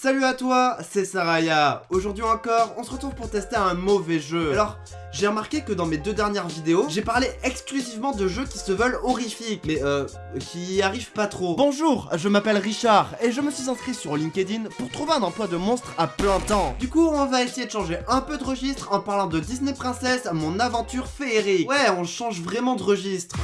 Salut à toi, c'est Saraya. Aujourd'hui encore, on se retrouve pour tester un mauvais jeu. Alors, j'ai remarqué que dans mes deux dernières vidéos, j'ai parlé exclusivement de jeux qui se veulent horrifiques, mais euh, qui arrivent pas trop. Bonjour, je m'appelle Richard, et je me suis inscrit sur LinkedIn pour trouver un emploi de monstre à plein temps. Du coup, on va essayer de changer un peu de registre en parlant de Disney Princess, mon aventure féerique. Ouais, on change vraiment de registre.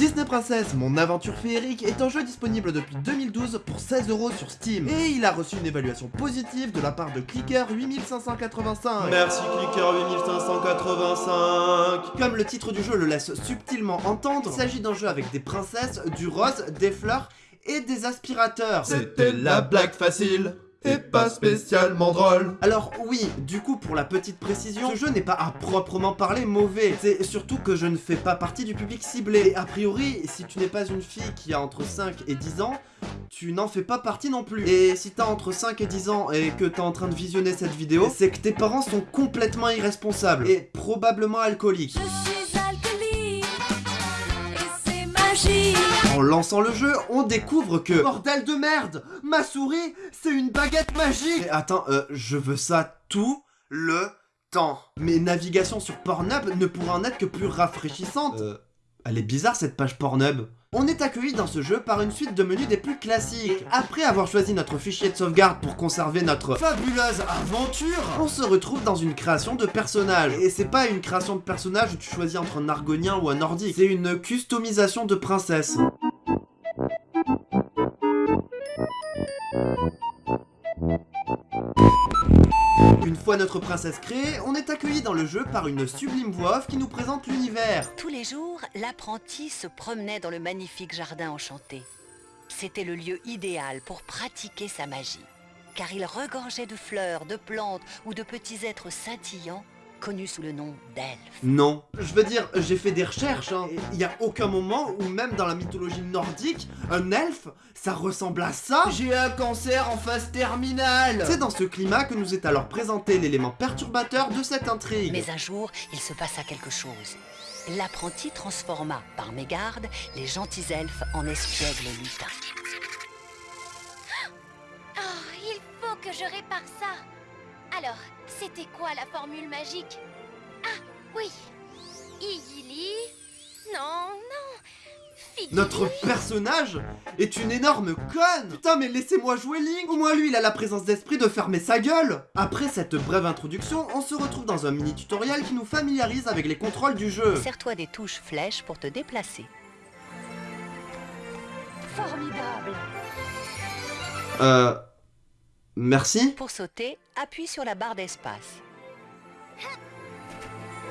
Disney Princess, mon aventure féerique, est un jeu disponible depuis 2012 pour 16€ sur Steam. Et il a reçu une évaluation positive de la part de Clicker 8585. Merci Clicker 8585 Comme le titre du jeu le laisse subtilement entendre, il s'agit d'un jeu avec des princesses, du rose, des fleurs et des aspirateurs. C'était la blague facile et pas spécialement drôle. Alors oui, du coup pour la petite précision, ce jeu n'est pas à proprement parler mauvais. C'est surtout que je ne fais pas partie du public ciblé. Et a priori, si tu n'es pas une fille qui a entre 5 et 10 ans, tu n'en fais pas partie non plus. Et si t'as entre 5 et 10 ans et que t'es en train de visionner cette vidéo, c'est que tes parents sont complètement irresponsables et probablement alcooliques. En lançant le jeu, on découvre que... Bordel de merde Ma souris, c'est une baguette magique Mais attends, euh, je veux ça tout le temps. Mes navigations sur Pornhub ne pourraient en être que plus rafraîchissantes. Euh, elle est bizarre cette page Pornhub. On est accueilli dans ce jeu par une suite de menus des plus classiques. après avoir choisi notre fichier de sauvegarde pour conserver notre fabuleuse aventure, on se retrouve dans une création de personnage. Et c'est pas une création de personnage où tu choisis entre un argonien ou un nordique, c'est une customisation de princesse. Une fois notre princesse créée, on est accueilli dans le jeu par une sublime voix qui nous présente l'univers. Tous les jours, l'apprenti se promenait dans le magnifique jardin enchanté. C'était le lieu idéal pour pratiquer sa magie, car il regorgeait de fleurs, de plantes ou de petits êtres scintillants connu sous le nom d'elfe. Non. Je veux dire, j'ai fait des recherches, hein. Il n'y a aucun moment où même dans la mythologie nordique, un elfe, ça ressemble à ça J'ai un cancer en phase terminale C'est dans ce climat que nous est alors présenté l'élément perturbateur de cette intrigue. Mais un jour, il se passa quelque chose. L'apprenti transforma, par mégarde, les gentils elfes en espiègles lutins. Oh, il faut que je répare ça c'était quoi la formule magique Ah, oui. Igili. Non, non. Notre personnage est une énorme conne. Putain, mais laissez-moi jouer Link. Au moins lui, il a la présence d'esprit de fermer sa gueule. Après cette brève introduction, on se retrouve dans un mini-tutoriel qui nous familiarise avec les contrôles du jeu. Sers-toi des touches flèches pour te déplacer. Formidable. Euh... Merci. Pour sauter, appuie sur la barre d'espace.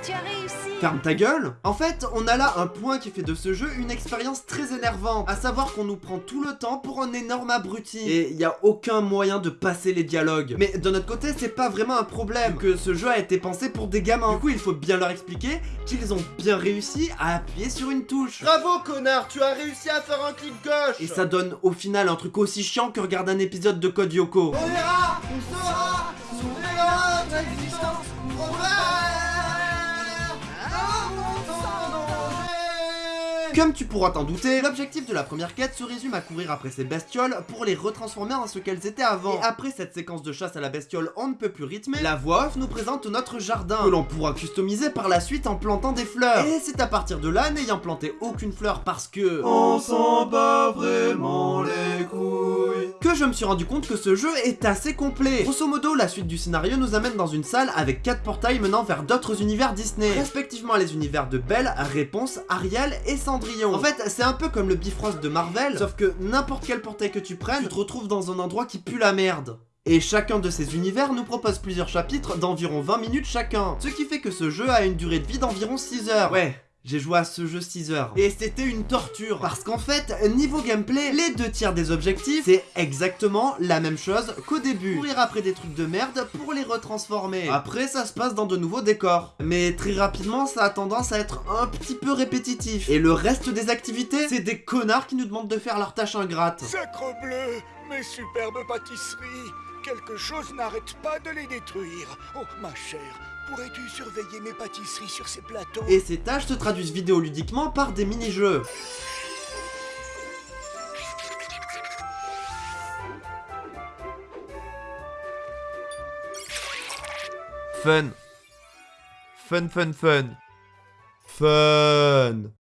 Tu as réussi Ferme ta gueule En fait, on a là un point qui fait de ce jeu une expérience très énervante, à savoir qu'on nous prend tout le temps pour un énorme abruti, et il n'y a aucun moyen de passer les dialogues. Mais de notre côté, c'est pas vraiment un problème, que ce jeu a été pensé pour des gamins. Du coup, il faut bien leur expliquer qu'ils ont bien réussi à appuyer sur une touche. Bravo, connard Tu as réussi à faire un clic gauche Et ça donne au final un truc aussi chiant que regarder un épisode de Code Yoko. On ira On sera On existence Comme tu pourras t'en douter, l'objectif de la première quête se résume à courir après ces bestioles pour les retransformer en ce qu'elles étaient avant. Après cette séquence de chasse à la bestiole on ne peut plus rythmer, la voix off nous présente notre jardin, que l'on pourra customiser par la suite en plantant des fleurs. Et c'est à partir de là, n'ayant planté aucune fleur parce que... On s'en bat vraiment les couilles Que je me suis rendu compte que ce jeu est assez complet. Grosso modo, la suite du scénario nous amène dans une salle avec quatre portails menant vers d'autres univers Disney, respectivement les univers de Belle, Réponse, Ariel et Cendrillon. En fait, c'est un peu comme le Bifrost de Marvel, sauf que n'importe quel portail que tu prennes, tu te retrouves dans un endroit qui pue la merde. Et chacun de ces univers nous propose plusieurs chapitres d'environ 20 minutes chacun. Ce qui fait que ce jeu a une durée de vie d'environ 6 heures. Ouais, j'ai joué à ce jeu 6 heures. Et c'était une torture. Parce qu'en fait, niveau gameplay, les deux tiers des objectifs, c'est exactement la même chose qu'au début. Courir après des trucs de merde pour les retransformer. Après, ça se passe dans de nouveaux décors. Mais très rapidement, ça a tendance à être un petit peu répétitif. Et le reste des activités, c'est des connards qui nous demandent de faire leur tâche ingrate. Sacre bleu, mes superbes pâtisseries Quelque chose n'arrête pas de les détruire. Oh, ma chère, pourrais-tu surveiller mes pâtisseries sur ces plateaux? Et ces tâches se traduisent vidéoludiquement par des mini-jeux. Fun. Fun, fun, fun. Fun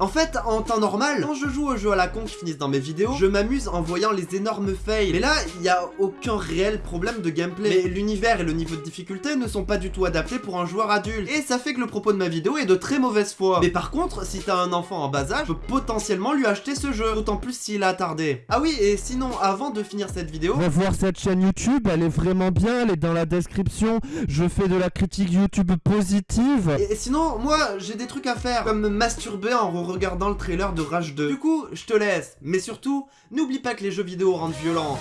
en fait, en temps normal, quand je joue aux jeux à la con qui finissent dans mes vidéos, je m'amuse en voyant les énormes fails. Mais là, il n'y a aucun réel problème de gameplay. Mais l'univers et le niveau de difficulté ne sont pas du tout adaptés pour un joueur adulte. Et ça fait que le propos de ma vidéo est de très mauvaise foi. Mais par contre, si t'as un enfant en bas âge, je peux potentiellement lui acheter ce jeu. D'autant plus s'il a attardé. Ah oui, et sinon, avant de finir cette vidéo... Va voir cette chaîne YouTube, elle est vraiment bien, elle est dans la description. Je fais de la critique YouTube positive. Et sinon, moi, j'ai des trucs à faire, comme me masturber regardant le trailer de Rage 2. Du coup, je te laisse, mais surtout, n'oublie pas que les jeux vidéo rendent violents.